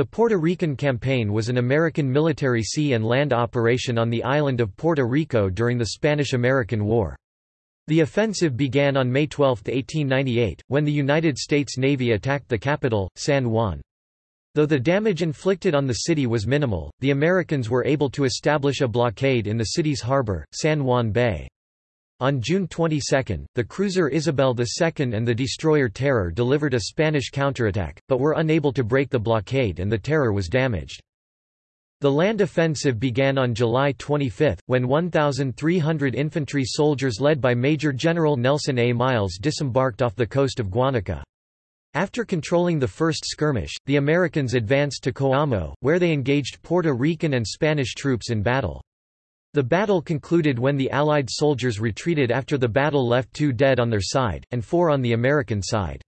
The Puerto Rican Campaign was an American military sea and land operation on the island of Puerto Rico during the Spanish–American War. The offensive began on May 12, 1898, when the United States Navy attacked the capital, San Juan. Though the damage inflicted on the city was minimal, the Americans were able to establish a blockade in the city's harbor, San Juan Bay. On June 22, the cruiser Isabel II and the destroyer Terror delivered a Spanish counterattack, but were unable to break the blockade and the Terror was damaged. The land offensive began on July 25, when 1,300 infantry soldiers led by Major General Nelson A. Miles disembarked off the coast of Guánica. After controlling the first skirmish, the Americans advanced to Coamo, where they engaged Puerto Rican and Spanish troops in battle. The battle concluded when the Allied soldiers retreated after the battle left two dead on their side, and four on the American side.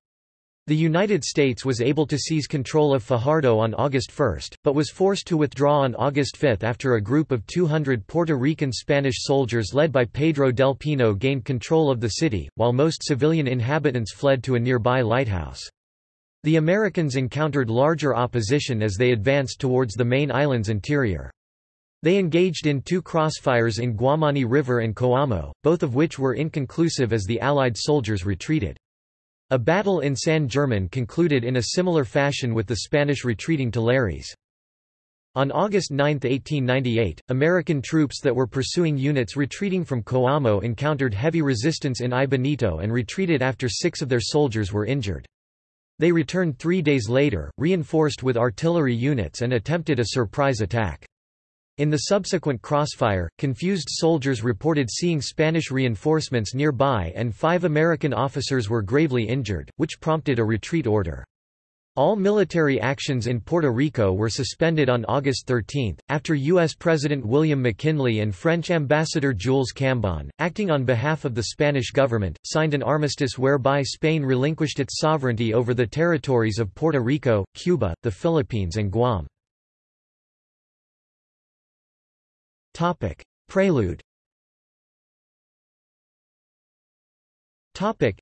The United States was able to seize control of Fajardo on August 1, but was forced to withdraw on August 5 after a group of 200 Puerto Rican Spanish soldiers led by Pedro del Pino gained control of the city, while most civilian inhabitants fled to a nearby lighthouse. The Americans encountered larger opposition as they advanced towards the main island's interior. They engaged in two crossfires in Guamani River and Coamo, both of which were inconclusive as the Allied soldiers retreated. A battle in San German concluded in a similar fashion with the Spanish retreating to Lares. On August 9, 1898, American troops that were pursuing units retreating from Coamo encountered heavy resistance in Aibonito and retreated after six of their soldiers were injured. They returned three days later, reinforced with artillery units and attempted a surprise attack. In the subsequent crossfire, confused soldiers reported seeing Spanish reinforcements nearby and five American officers were gravely injured, which prompted a retreat order. All military actions in Puerto Rico were suspended on August 13, after U.S. President William McKinley and French Ambassador Jules Cambon, acting on behalf of the Spanish government, signed an armistice whereby Spain relinquished its sovereignty over the territories of Puerto Rico, Cuba, the Philippines and Guam. Topic. Prelude Topic.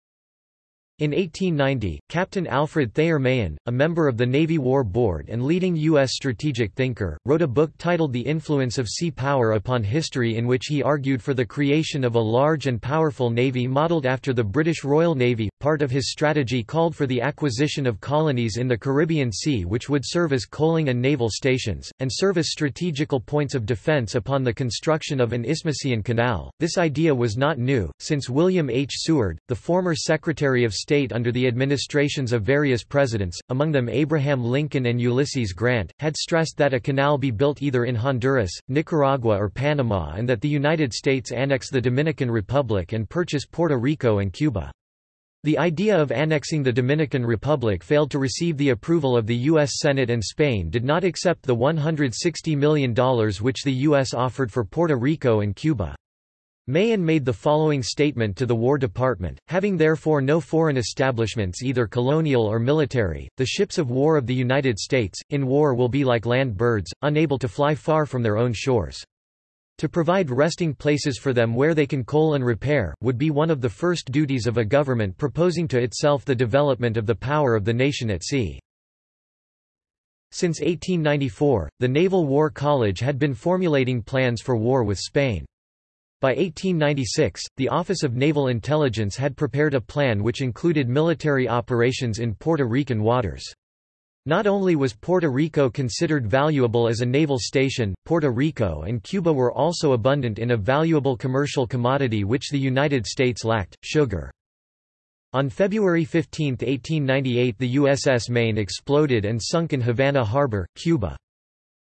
In 1890, Captain Alfred Thayer Mahan, a member of the Navy War Board and leading U.S. strategic thinker, wrote a book titled The Influence of Sea Power Upon History in which he argued for the creation of a large and powerful navy modeled after the British Royal Navy. Part of his strategy called for the acquisition of colonies in the Caribbean Sea which would serve as coaling and naval stations, and serve as strategical points of defense upon the construction of an Isthmian canal. This idea was not new, since William H. Seward, the former Secretary of State state under the administrations of various presidents, among them Abraham Lincoln and Ulysses Grant, had stressed that a canal be built either in Honduras, Nicaragua or Panama and that the United States annex the Dominican Republic and purchase Puerto Rico and Cuba. The idea of annexing the Dominican Republic failed to receive the approval of the U.S. Senate and Spain did not accept the $160 million which the U.S. offered for Puerto Rico and Cuba. Mahan made the following statement to the War Department, having therefore no foreign establishments either colonial or military, the ships of war of the United States, in war will be like land birds, unable to fly far from their own shores. To provide resting places for them where they can coal and repair, would be one of the first duties of a government proposing to itself the development of the power of the nation at sea. Since 1894, the Naval War College had been formulating plans for war with Spain. By 1896, the Office of Naval Intelligence had prepared a plan which included military operations in Puerto Rican waters. Not only was Puerto Rico considered valuable as a naval station, Puerto Rico and Cuba were also abundant in a valuable commercial commodity which the United States lacked, sugar. On February 15, 1898 the USS Maine exploded and sunk in Havana Harbor, Cuba.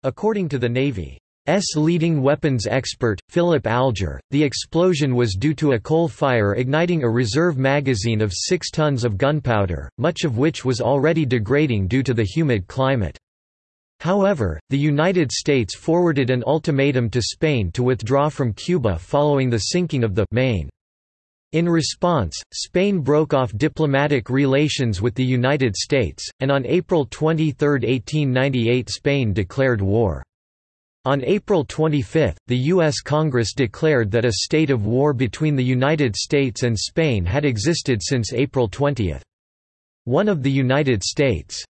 According to the Navy, S leading weapons expert, Philip Alger, the explosion was due to a coal fire igniting a reserve magazine of 6 tons of gunpowder, much of which was already degrading due to the humid climate. However, the United States forwarded an ultimatum to Spain to withdraw from Cuba following the sinking of the Maine. In response, Spain broke off diplomatic relations with the United States, and on April 23, 1898 Spain declared war. On April 25, the U.S. Congress declared that a state of war between the United States and Spain had existed since April 20. One of the United States'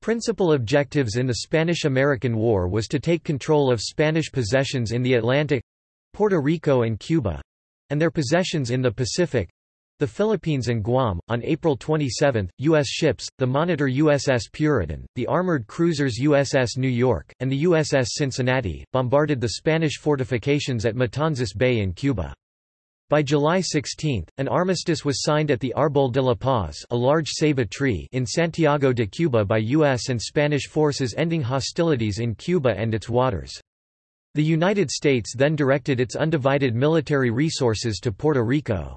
Principal objectives in the Spanish–American War was to take control of Spanish possessions in the Atlantic—Puerto Rico and Cuba—and their possessions in the Pacific, the Philippines and Guam. On April 27, U.S. ships, the monitor USS Puritan, the armored cruisers USS New York, and the USS Cincinnati, bombarded the Spanish fortifications at Matanzas Bay in Cuba. By July 16, an armistice was signed at the Arbol de la Paz a large ceiba tree in Santiago de Cuba by U.S. and Spanish forces ending hostilities in Cuba and its waters. The United States then directed its undivided military resources to Puerto Rico.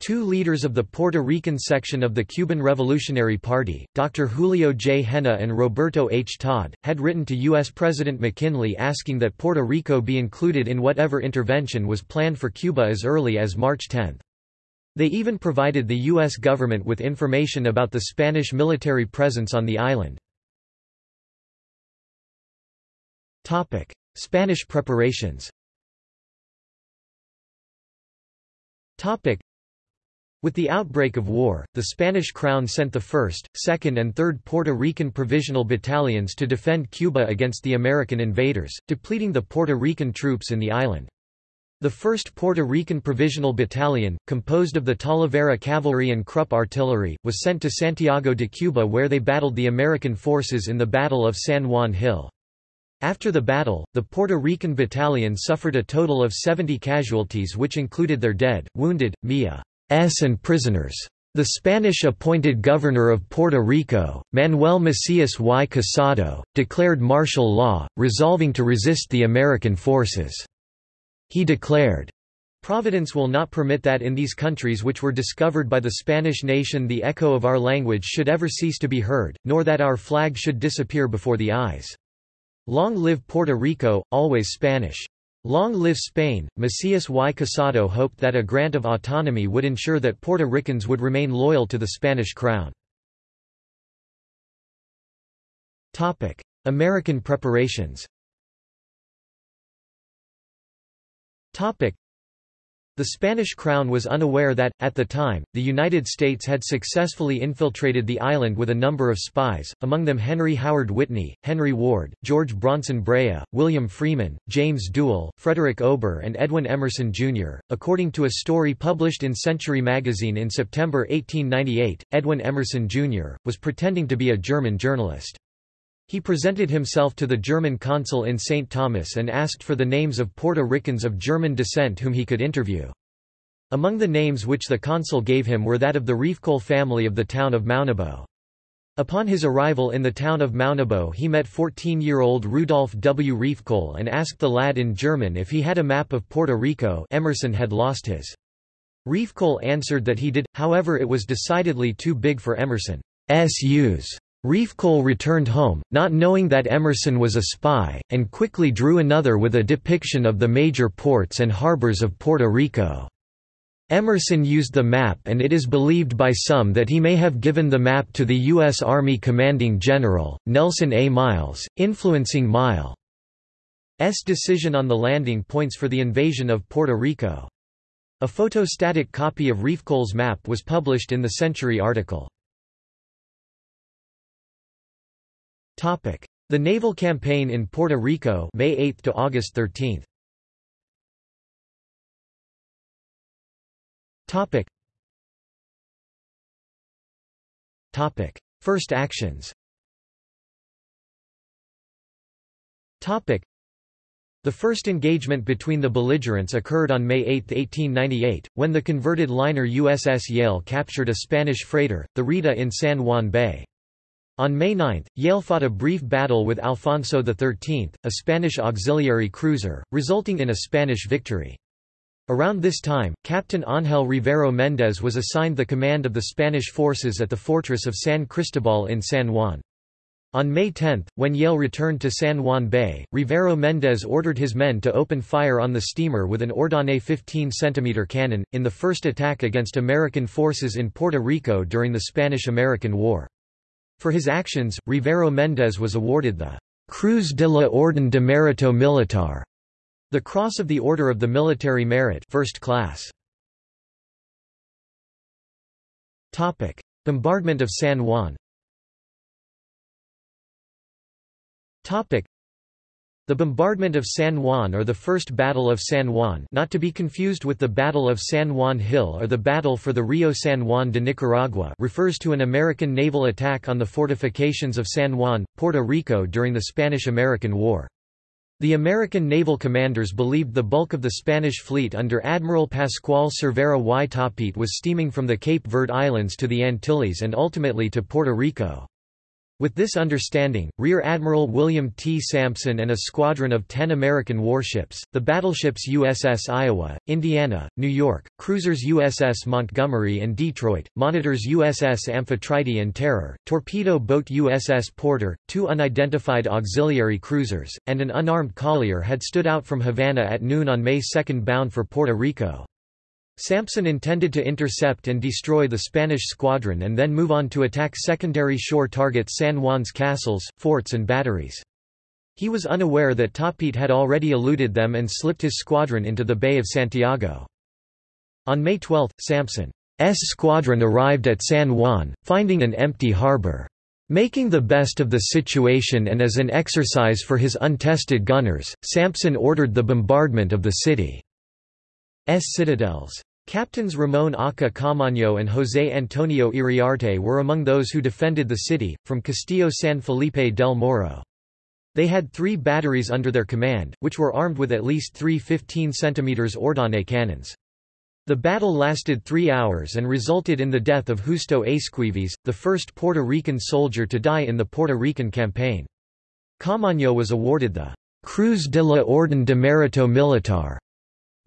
Two leaders of the Puerto Rican section of the Cuban Revolutionary Party, Dr. Julio J. Henna and Roberto H. Todd, had written to U.S. President McKinley asking that Puerto Rico be included in whatever intervention was planned for Cuba as early as March 10. They even provided the U.S. government with information about the Spanish military presence on the island. Spanish preparations with the outbreak of war, the Spanish crown sent the 1st, 2nd and 3rd Puerto Rican Provisional Battalions to defend Cuba against the American invaders, depleting the Puerto Rican troops in the island. The 1st Puerto Rican Provisional Battalion, composed of the Talavera Cavalry and Krupp Artillery, was sent to Santiago de Cuba where they battled the American forces in the Battle of San Juan Hill. After the battle, the Puerto Rican battalion suffered a total of 70 casualties which included their dead, wounded, MIA and prisoners. The Spanish-appointed governor of Puerto Rico, Manuel Macias y Casado, declared martial law, resolving to resist the American forces. He declared, Providence will not permit that in these countries which were discovered by the Spanish nation the echo of our language should ever cease to be heard, nor that our flag should disappear before the eyes. Long live Puerto Rico, always Spanish. Long live Spain! Macias y Casado hoped that a grant of autonomy would ensure that Puerto Ricans would remain loyal to the Spanish crown. American preparations the Spanish crown was unaware that, at the time, the United States had successfully infiltrated the island with a number of spies, among them Henry Howard Whitney, Henry Ward, George Bronson Rea, William Freeman, James Duell, Frederick Ober and Edwin Emerson, Jr. According to a story published in Century magazine in September 1898, Edwin Emerson, Jr., was pretending to be a German journalist. He presented himself to the German consul in St. Thomas and asked for the names of Puerto Ricans of German descent whom he could interview. Among the names which the consul gave him were that of the Riefkohl family of the town of Maunabo. Upon his arrival in the town of Maunabo he met 14-year-old Rudolf W. Riefkohl and asked the lad in German if he had a map of Puerto Rico Emerson had lost his. Riefkohl answered that he did, however it was decidedly too big for Emerson's use. Riefkohl returned home, not knowing that Emerson was a spy, and quickly drew another with a depiction of the major ports and harbors of Puerto Rico. Emerson used the map and it is believed by some that he may have given the map to the U.S. Army Commanding General, Nelson A. Miles, influencing Miles' decision on the landing points for the invasion of Puerto Rico. A photostatic copy of Riefkohl's map was published in the Century article. The naval campaign in Puerto Rico, May 8 to August 13. Topic. Topic: First actions. Topic. The first engagement between the belligerents occurred on May 8, 1898, when the converted liner USS Yale captured a Spanish freighter, the Rita in San Juan Bay. On May 9, Yale fought a brief battle with Alfonso XIII, a Spanish auxiliary cruiser, resulting in a Spanish victory. Around this time, Captain Ángel Rivero Méndez was assigned the command of the Spanish forces at the fortress of San Cristobal in San Juan. On May 10, when Yale returned to San Juan Bay, Rivero Méndez ordered his men to open fire on the steamer with an Ordonez 15 cm cannon, in the first attack against American forces in Puerto Rico during the Spanish–American War. For his actions, Rivero Méndez was awarded the Cruz de la Orden de Mérito Militar, the Cross of the Order of the Military Merit first class. Topic: Bombardment of San Juan. The bombardment of San Juan or the First Battle of San Juan not to be confused with the Battle of San Juan Hill or the Battle for the Rio San Juan de Nicaragua refers to an American naval attack on the fortifications of San Juan, Puerto Rico during the Spanish–American War. The American naval commanders believed the bulk of the Spanish fleet under Admiral Pascual Cervera y Topete was steaming from the Cape Verde Islands to the Antilles and ultimately to Puerto Rico. With this understanding, Rear Admiral William T. Sampson and a squadron of ten American warships, the battleships USS Iowa, Indiana, New York, cruisers USS Montgomery and Detroit, monitors USS Amphitrite and Terror, torpedo boat USS Porter, two unidentified auxiliary cruisers, and an unarmed collier had stood out from Havana at noon on May 2 bound for Puerto Rico. Sampson intended to intercept and destroy the Spanish squadron and then move on to attack secondary shore targets San Juan's castles, forts and batteries. He was unaware that Topete had already eluded them and slipped his squadron into the Bay of Santiago. On May 12, Sampson's squadron arrived at San Juan, finding an empty harbor. Making the best of the situation and as an exercise for his untested gunners, Sampson ordered the bombardment of the city's citadels. Captains Ramon Acha Camaño and José Antonio Iriarte were among those who defended the city, from Castillo San Felipe del Morro. They had three batteries under their command, which were armed with at least three 15 cm Ordonez cannons. The battle lasted three hours and resulted in the death of Justo Esquives, the first Puerto Rican soldier to die in the Puerto Rican campaign. Camaño was awarded the Cruz de la Orden de Mérito Militar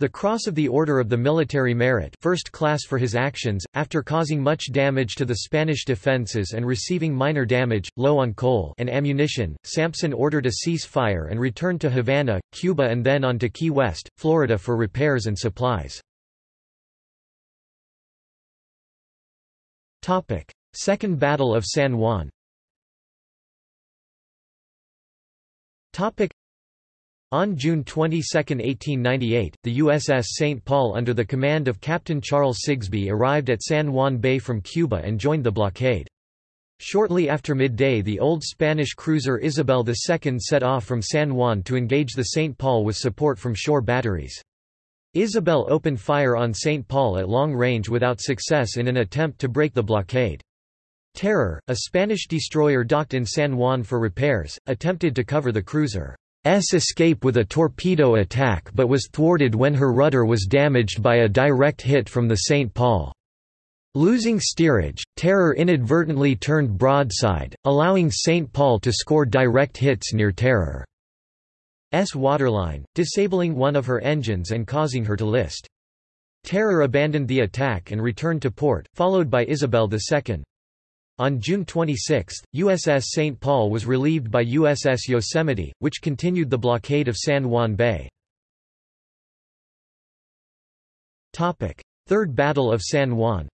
the Cross of the Order of the Military Merit first class for his actions, after causing much damage to the Spanish defences and receiving minor damage, low on coal and ammunition, Sampson ordered a cease-fire and returned to Havana, Cuba and then on to Key West, Florida for repairs and supplies. Second Battle of San Juan on June 22, 1898, the USS St. Paul under the command of Captain Charles Sigsbee arrived at San Juan Bay from Cuba and joined the blockade. Shortly after midday the old Spanish cruiser Isabel II set off from San Juan to engage the St. Paul with support from shore batteries. Isabel opened fire on St. Paul at long range without success in an attempt to break the blockade. Terror, a Spanish destroyer docked in San Juan for repairs, attempted to cover the cruiser. S escape with a torpedo attack but was thwarted when her rudder was damaged by a direct hit from the St. Paul. Losing steerage, Terror inadvertently turned broadside, allowing St. Paul to score direct hits near Terror's waterline, disabling one of her engines and causing her to list. Terror abandoned the attack and returned to port, followed by Isabel II. On June 26, USS St. Paul was relieved by USS Yosemite, which continued the blockade of San Juan Bay. Third Battle of San Juan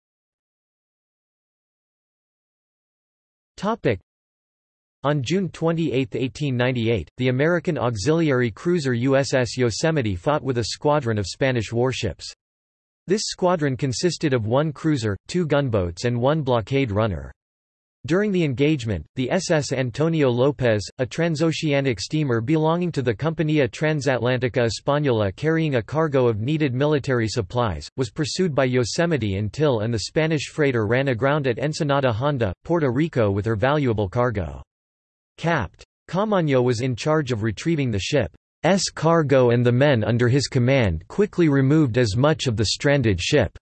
on June 28, 1898, the American auxiliary cruiser USS Yosemite fought with a squadron of Spanish warships. This squadron consisted of one cruiser, two gunboats and one blockade runner. During the engagement, the SS Antonio López, a transoceanic steamer belonging to the Compañía Transatlántica Española carrying a cargo of needed military supplies, was pursued by Yosemite until and the Spanish freighter ran aground at Ensenada Honda, Puerto Rico with her valuable cargo. Capt. Camaño was in charge of retrieving the ship's cargo and the men under his command quickly removed as much of the stranded ship's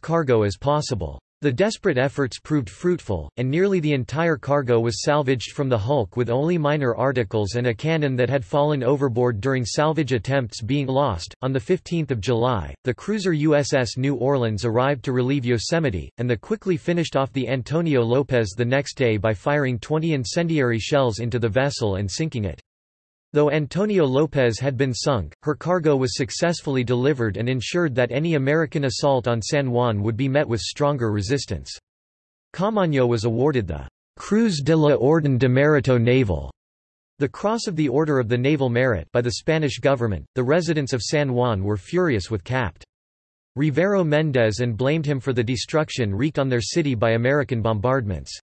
cargo as possible. The desperate efforts proved fruitful, and nearly the entire cargo was salvaged from the hulk with only minor articles and a cannon that had fallen overboard during salvage attempts being lost. On 15 July, the cruiser USS New Orleans arrived to relieve Yosemite, and the quickly finished off the Antonio Lopez the next day by firing 20 incendiary shells into the vessel and sinking it. Though Antonio Lopez had been sunk, her cargo was successfully delivered and ensured that any American assault on San Juan would be met with stronger resistance. Camaño was awarded the Cruz de la Orden de Mérito Naval, the Cross of the Order of the Naval Merit by the Spanish government. The residents of San Juan were furious with Capt. Rivero Mendez and blamed him for the destruction wreaked on their city by American bombardments.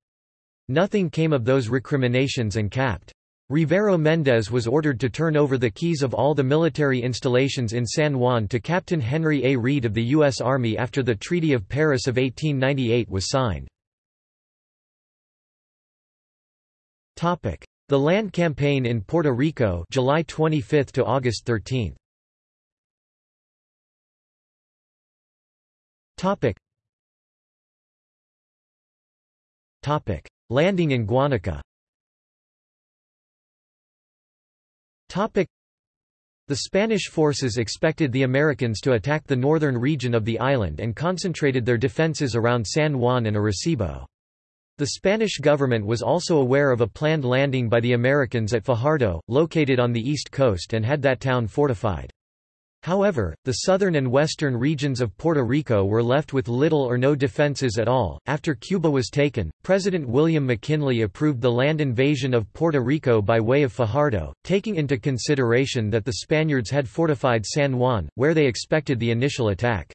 Nothing came of those recriminations and Capt. Rivero Mendez was ordered to turn over the keys of all the military installations in San Juan to Captain Henry A. Reed of the U.S. Army after the Treaty of Paris of 1898 was signed. The land campaign in Puerto Rico July 25 to August 13. Topic. Topic. Landing in Guanica The Spanish forces expected the Americans to attack the northern region of the island and concentrated their defenses around San Juan and Arecibo. The Spanish government was also aware of a planned landing by the Americans at Fajardo, located on the east coast and had that town fortified. However, the southern and western regions of Puerto Rico were left with little or no defenses at all. After Cuba was taken, President William McKinley approved the land invasion of Puerto Rico by way of Fajardo, taking into consideration that the Spaniards had fortified San Juan, where they expected the initial attack.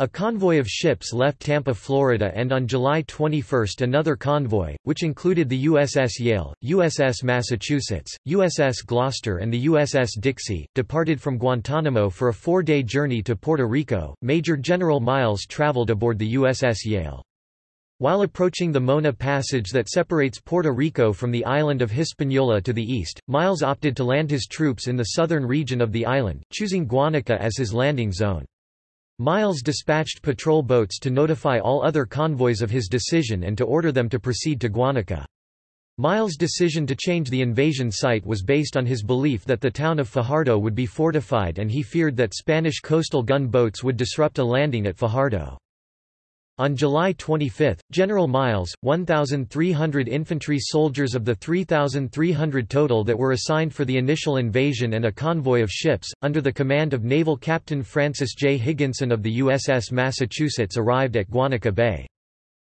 A convoy of ships left Tampa, Florida and on July 21 another convoy, which included the USS Yale, USS Massachusetts, USS Gloucester and the USS Dixie, departed from Guantanamo for a four-day journey to Puerto Rico. Major General Miles traveled aboard the USS Yale. While approaching the Mona Passage that separates Puerto Rico from the island of Hispaniola to the east, Miles opted to land his troops in the southern region of the island, choosing Guanica as his landing zone. Miles dispatched patrol boats to notify all other convoys of his decision and to order them to proceed to Guanica. Miles' decision to change the invasion site was based on his belief that the town of Fajardo would be fortified and he feared that Spanish coastal gun boats would disrupt a landing at Fajardo. On July 25, General Miles, 1,300 infantry soldiers of the 3,300 total that were assigned for the initial invasion and a convoy of ships, under the command of Naval Captain Francis J. Higginson of the USS Massachusetts arrived at Guanica Bay.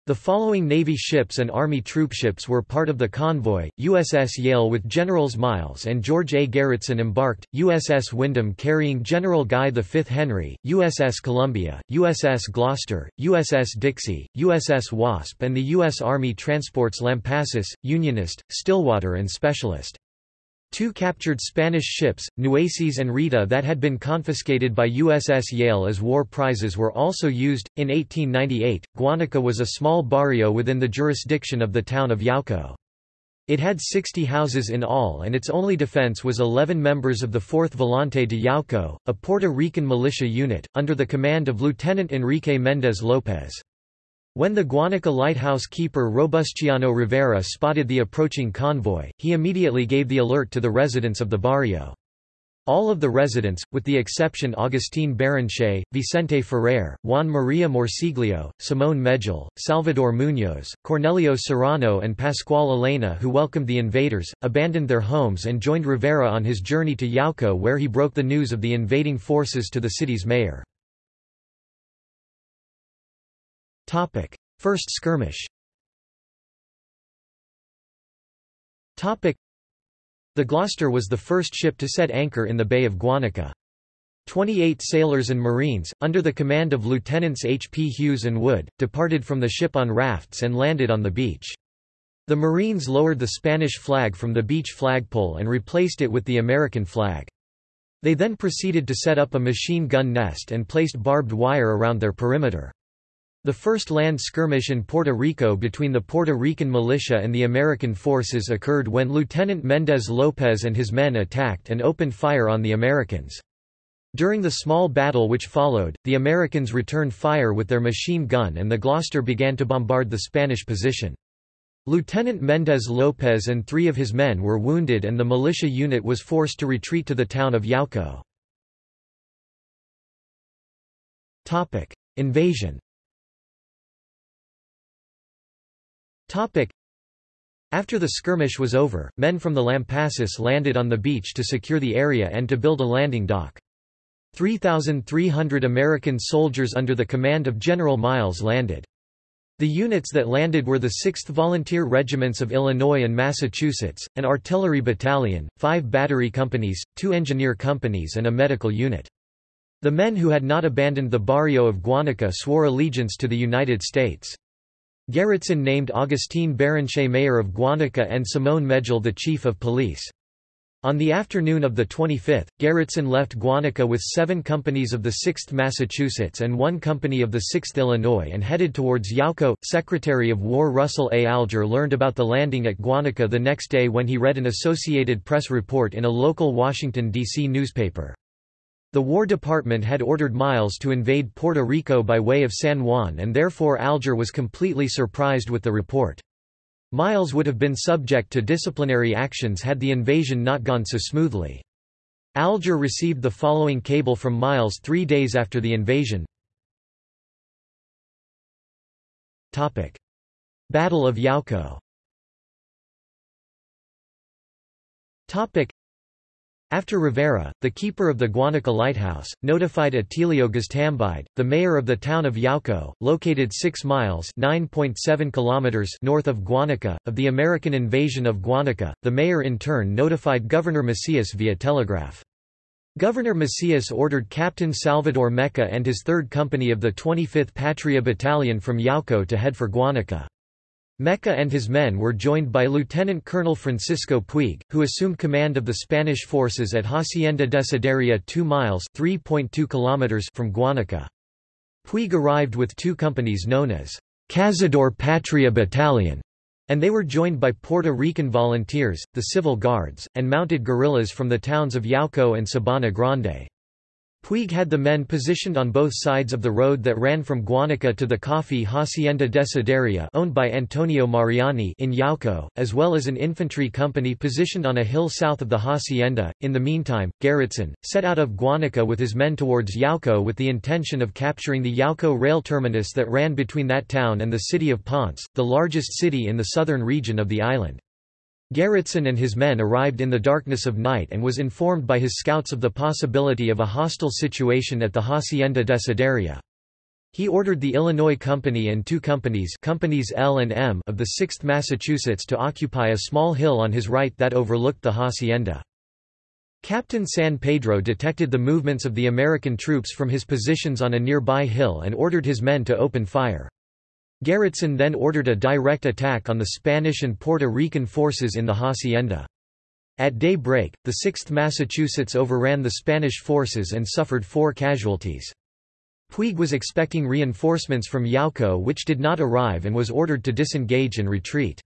The following Navy ships and Army troopships were part of the convoy, USS Yale with Generals Miles and George A. Garretson embarked, USS Windom carrying General Guy V. Henry, USS Columbia, USS Gloucester, USS Dixie, USS Wasp and the U.S. Army transports Lampasas, Unionist, Stillwater and Specialist. Two captured Spanish ships, Nueces and Rita that had been confiscated by USS Yale as war prizes were also used. In 1898, Guanica was a small barrio within the jurisdiction of the town of Yauco. It had 60 houses in all and its only defense was 11 members of the 4th Volante de Yauco, a Puerto Rican militia unit, under the command of Lieutenant Enrique Méndez López. When the Guanica lighthouse keeper Robustiano Rivera spotted the approaching convoy, he immediately gave the alert to the residents of the barrio. All of the residents, with the exception Agustín Baranche, Vicente Ferrer, Juan María Morsiglio, Simón Medjol, Salvador Muñoz, Cornelio Serrano and Pascual Elena who welcomed the invaders, abandoned their homes and joined Rivera on his journey to Yauco where he broke the news of the invading forces to the city's mayor. Topic: First skirmish. Topic: The Gloucester was the first ship to set anchor in the Bay of Guanica. Twenty-eight sailors and marines, under the command of Lieutenants H. P. Huse and Wood, departed from the ship on rafts and landed on the beach. The Marines lowered the Spanish flag from the beach flagpole and replaced it with the American flag. They then proceeded to set up a machine gun nest and placed barbed wire around their perimeter. The first land skirmish in Puerto Rico between the Puerto Rican militia and the American forces occurred when Lieutenant Méndez López and his men attacked and opened fire on the Americans. During the small battle which followed, the Americans returned fire with their machine gun and the Gloucester began to bombard the Spanish position. Lieutenant Méndez López and three of his men were wounded and the militia unit was forced to retreat to the town of Yauco. Invasion After the skirmish was over, men from the Lampasas landed on the beach to secure the area and to build a landing dock. 3,300 American soldiers under the command of General Miles landed. The units that landed were the 6th Volunteer Regiments of Illinois and Massachusetts, an artillery battalion, five battery companies, two engineer companies and a medical unit. The men who had not abandoned the barrio of Guanica swore allegiance to the United States. Garretson named Augustin Béranger mayor of Guanica and Simone Megel the chief of police. On the afternoon of the 25th, Garretson left Guanica with seven companies of the 6th Massachusetts and one company of the 6th Illinois and headed towards Yauco. Secretary of War Russell A. Alger learned about the landing at Guanica the next day when he read an Associated Press report in a local Washington, D.C. newspaper. The War Department had ordered Miles to invade Puerto Rico by way of San Juan and therefore Alger was completely surprised with the report. Miles would have been subject to disciplinary actions had the invasion not gone so smoothly. Alger received the following cable from Miles three days after the invasion. Battle of Yauco after Rivera, the keeper of the Guanica Lighthouse, notified Atilio Gaztambide, the mayor of the town of Yauco, located 6 miles kilometers north of Guanica, of the American invasion of Guanica, the mayor in turn notified Governor Macias via telegraph. Governor Macias ordered Captain Salvador Meca and his 3rd Company of the 25th Patria Battalion from Yauco to head for Guanica. Meca and his men were joined by Lieutenant Colonel Francisco Puig, who assumed command of the Spanish forces at Hacienda de Desideria 2 miles kilometers from Guanica. Puig arrived with two companies known as Cazador Patria Battalion, and they were joined by Puerto Rican volunteers, the Civil Guards, and mounted guerrillas from the towns of Yauco and Sabana Grande. Puig had the men positioned on both sides of the road that ran from Guanica to the coffee Hacienda Desideria owned by Antonio Mariani in Yauco, as well as an infantry company positioned on a hill south of the hacienda. In the meantime, Garretson, set out of Guanica with his men towards Yauco with the intention of capturing the Yauco rail terminus that ran between that town and the city of Ponce, the largest city in the southern region of the island. Garretson and his men arrived in the darkness of night and was informed by his scouts of the possibility of a hostile situation at the Hacienda Desideria. He ordered the Illinois Company and two companies, companies L and M of the 6th Massachusetts to occupy a small hill on his right that overlooked the hacienda. Captain San Pedro detected the movements of the American troops from his positions on a nearby hill and ordered his men to open fire. Garretson then ordered a direct attack on the Spanish and Puerto Rican forces in the hacienda. At daybreak, the 6th Massachusetts overran the Spanish forces and suffered four casualties. Puig was expecting reinforcements from Yauco which did not arrive and was ordered to disengage and retreat.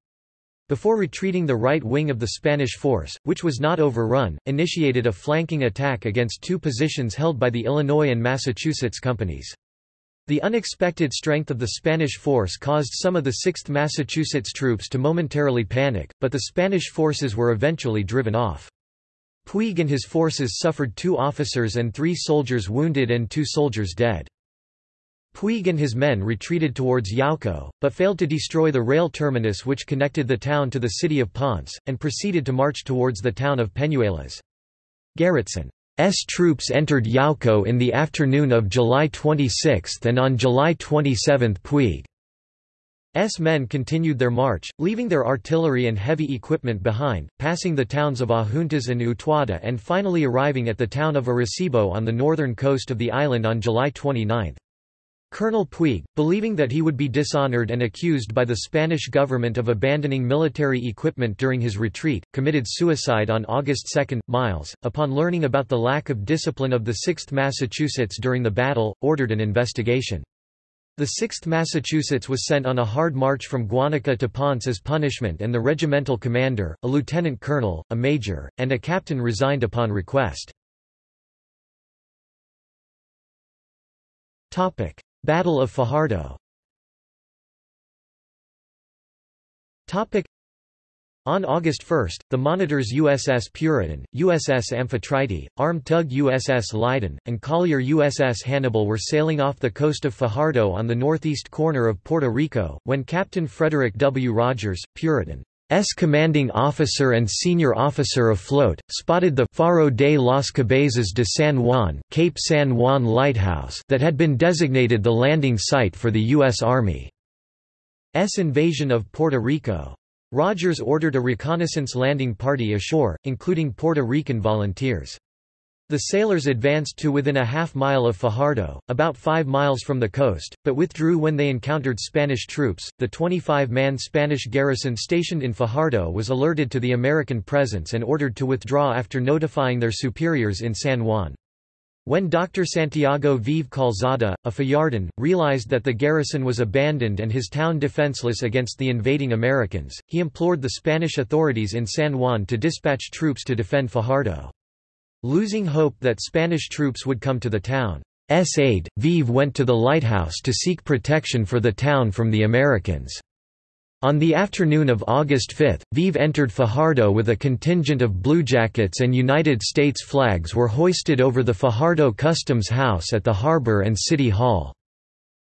Before retreating the right wing of the Spanish force, which was not overrun, initiated a flanking attack against two positions held by the Illinois and Massachusetts companies. The unexpected strength of the Spanish force caused some of the 6th Massachusetts troops to momentarily panic, but the Spanish forces were eventually driven off. Puig and his forces suffered two officers and three soldiers wounded and two soldiers dead. Puig and his men retreated towards Yauco, but failed to destroy the rail terminus which connected the town to the city of Ponce, and proceeded to march towards the town of Peñuelas. Garretson S troops entered Yauco in the afternoon of July 26 and on July 27 Puig's men continued their march, leaving their artillery and heavy equipment behind, passing the towns of Adjuntas and Utuado and finally arriving at the town of Arecibo on the northern coast of the island on July 29. Colonel Puig, believing that he would be dishonored and accused by the Spanish government of abandoning military equipment during his retreat, committed suicide on August 2. Miles, upon learning about the lack of discipline of the 6th Massachusetts during the battle, ordered an investigation. The 6th Massachusetts was sent on a hard march from Guanica to Ponce as punishment and the regimental commander, a lieutenant colonel, a major, and a captain resigned upon request. Battle of Fajardo on August 1, the monitors USS Puritan, USS Amphitrite, armed tug USS Leyden, and collier USS Hannibal were sailing off the coast of Fajardo on the northeast corner of Puerto Rico, when Captain Frederick W. Rogers, Puritan, S commanding officer and senior officer afloat, spotted the Faro de las Cabezas de San Juan, Cape San Juan lighthouse that had been designated the landing site for the U.S. Army's invasion of Puerto Rico. Rogers ordered a reconnaissance landing party ashore, including Puerto Rican volunteers. The sailors advanced to within a half mile of Fajardo, about five miles from the coast, but withdrew when they encountered Spanish troops. The 25 man Spanish garrison stationed in Fajardo was alerted to the American presence and ordered to withdraw after notifying their superiors in San Juan. When Dr. Santiago Veve Calzada, a Fajardan, realized that the garrison was abandoned and his town defenseless against the invading Americans, he implored the Spanish authorities in San Juan to dispatch troops to defend Fajardo. Losing hope that Spanish troops would come to the town's aid, Veve went to the lighthouse to seek protection for the town from the Americans. On the afternoon of August 5, Veve entered Fajardo with a contingent of bluejackets and United States flags were hoisted over the Fajardo Customs House at the harbor and City Hall.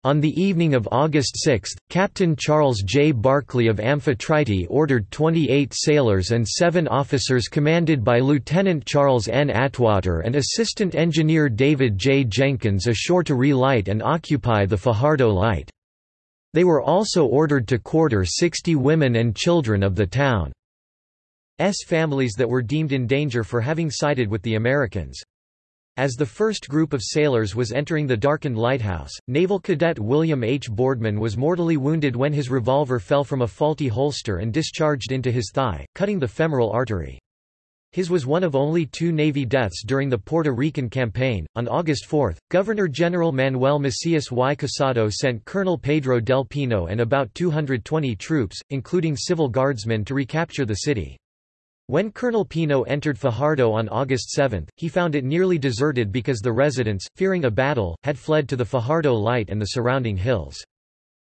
On the evening of August 6, Captain Charles J. Barclay of Amphitrite ordered 28 sailors and seven officers commanded by Lieutenant Charles N. Atwater and Assistant Engineer David J. Jenkins ashore to relight and occupy the Fajardo Light. They were also ordered to quarter 60 women and children of the town's families that were deemed in danger for having sided with the Americans. As the first group of sailors was entering the darkened lighthouse, naval cadet William H. Boardman was mortally wounded when his revolver fell from a faulty holster and discharged into his thigh, cutting the femoral artery. His was one of only two Navy deaths during the Puerto Rican campaign. On August 4, Governor General Manuel Macias y Casado sent Colonel Pedro del Pino and about 220 troops, including civil guardsmen to recapture the city. When Colonel Pino entered Fajardo on August 7, he found it nearly deserted because the residents, fearing a battle, had fled to the Fajardo Light and the surrounding hills.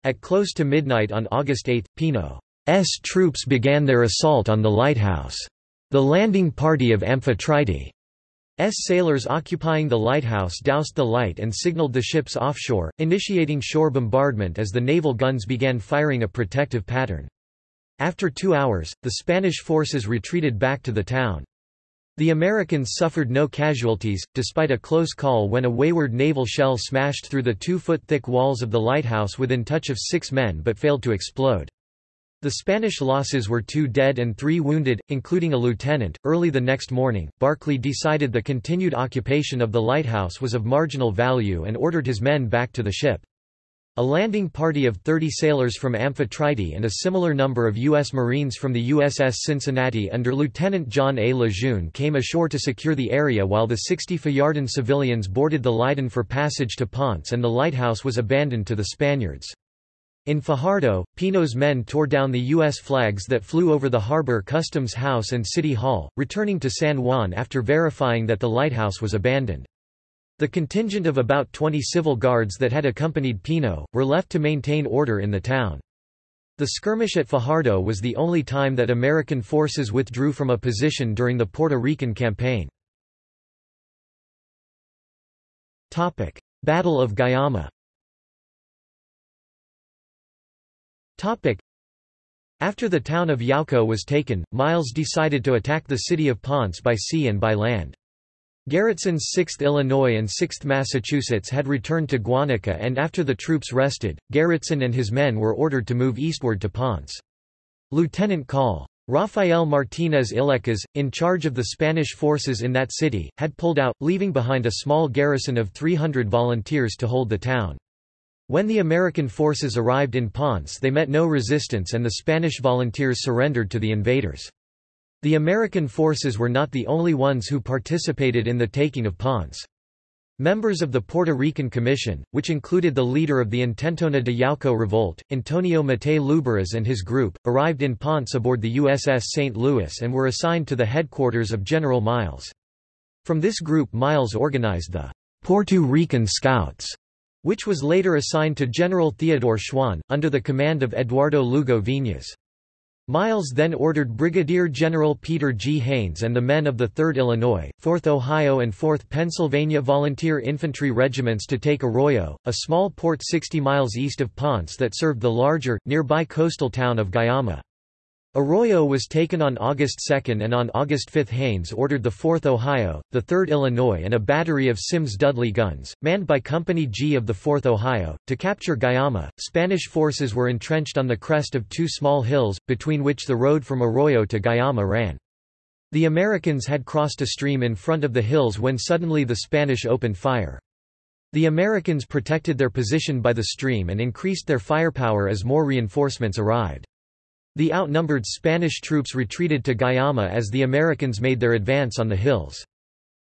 At close to midnight on August 8, Pino's troops began their assault on the lighthouse. The landing party of Amphitrite's sailors occupying the lighthouse doused the light and signaled the ships offshore, initiating shore bombardment as the naval guns began firing a protective pattern. After two hours, the Spanish forces retreated back to the town. The Americans suffered no casualties, despite a close call when a wayward naval shell smashed through the two-foot-thick walls of the lighthouse within touch of six men but failed to explode. The Spanish losses were two dead and three wounded, including a lieutenant. Early the next morning, Barclay decided the continued occupation of the lighthouse was of marginal value and ordered his men back to the ship. A landing party of 30 sailors from Amphitrite and a similar number of U.S. Marines from the USS Cincinnati under Lieutenant John A. Lejeune came ashore to secure the area while the 60 Fajardan civilians boarded the Leyden for passage to Ponce and the lighthouse was abandoned to the Spaniards. In Fajardo, Pino's men tore down the U.S. flags that flew over the harbor customs house and city hall, returning to San Juan after verifying that the lighthouse was abandoned. The contingent of about 20 civil guards that had accompanied Pino, were left to maintain order in the town. The skirmish at Fajardo was the only time that American forces withdrew from a position during the Puerto Rican campaign. Battle of Guayama After the town of Yauco was taken, Miles decided to attack the city of Ponce by sea and by land. Garretson's 6th Illinois and 6th Massachusetts had returned to Guanica and after the troops rested, Garretson and his men were ordered to move eastward to Ponce. Lieutenant Col. Rafael Martínez Illescas, in charge of the Spanish forces in that city, had pulled out, leaving behind a small garrison of 300 volunteers to hold the town. When the American forces arrived in Ponce they met no resistance and the Spanish volunteers surrendered to the invaders. The American forces were not the only ones who participated in the taking of Ponce. Members of the Puerto Rican Commission, which included the leader of the Intentona de Yauco revolt, Antonio Mattei Lluberas and his group, arrived in Ponce aboard the USS St. Louis and were assigned to the headquarters of General Miles. From this group Miles organized the Puerto Rican Scouts, which was later assigned to General Theodore Schwan, under the command of Eduardo Lugo Viñas. Miles then ordered Brigadier General Peter G. Hains and the men of the 3rd Illinois, 4th Ohio and 4th Pennsylvania Volunteer Infantry Regiments to take Arroyo, a small port 60 miles east of Ponce that served the larger, nearby coastal town of Guayama. Arroyo was taken on August 2 and on August 5 Hains ordered the 4th Ohio, the 3rd Illinois and a battery of Sims-Dudley guns, manned by Company G of the 4th Ohio, to capture Guayama. Spanish forces were entrenched on the crest of two small hills, between which the road from Arroyo to Guayama ran. The Americans had crossed a stream in front of the hills when suddenly the Spanish opened fire. The Americans protected their position by the stream and increased their firepower as more reinforcements arrived. The outnumbered Spanish troops retreated to Guayama as the Americans made their advance on the hills.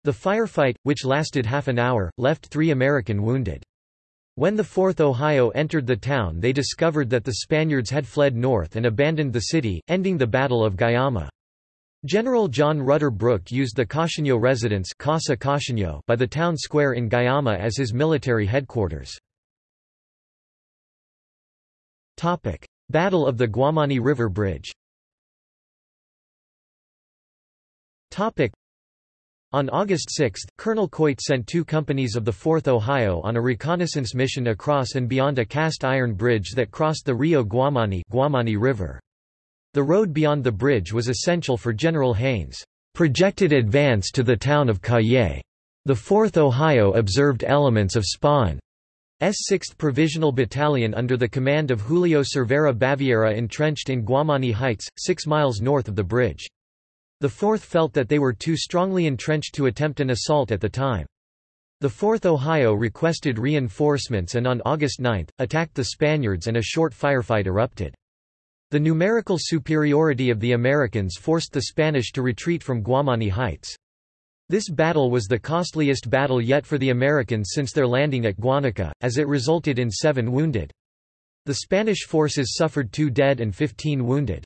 The firefight, which lasted half an hour, left three American wounded. When the 4th Ohio entered the town they discovered that the Spaniards had fled north and abandoned the city, ending the Battle of Guayama. General John Rutter Brooke used the Cautiño residence Casa Cautiño by the town square in Guayama as his military headquarters. Battle of the Guamani River Bridge on August 6, Colonel Coit sent two companies of the 4th Ohio on a reconnaissance mission across and beyond a cast iron bridge that crossed the Rio Guamani, Guamani River. The road beyond the bridge was essential for General Hains' projected advance to the town of Cayey. The 4th Ohio observed elements of Spain's 6th Provisional Battalion under the command of Julio Cervera Baviera entrenched in Guamani Heights, six miles north of the bridge. The 4th felt that they were too strongly entrenched to attempt an assault at the time. The 4th Ohio requested reinforcements and on August 9, attacked the Spaniards and a short firefight erupted. The numerical superiority of the Americans forced the Spanish to retreat from Guamani Heights. This battle was the costliest battle yet for the Americans since their landing at Guanica, as it resulted in seven wounded. The Spanish forces suffered two dead and 15 wounded.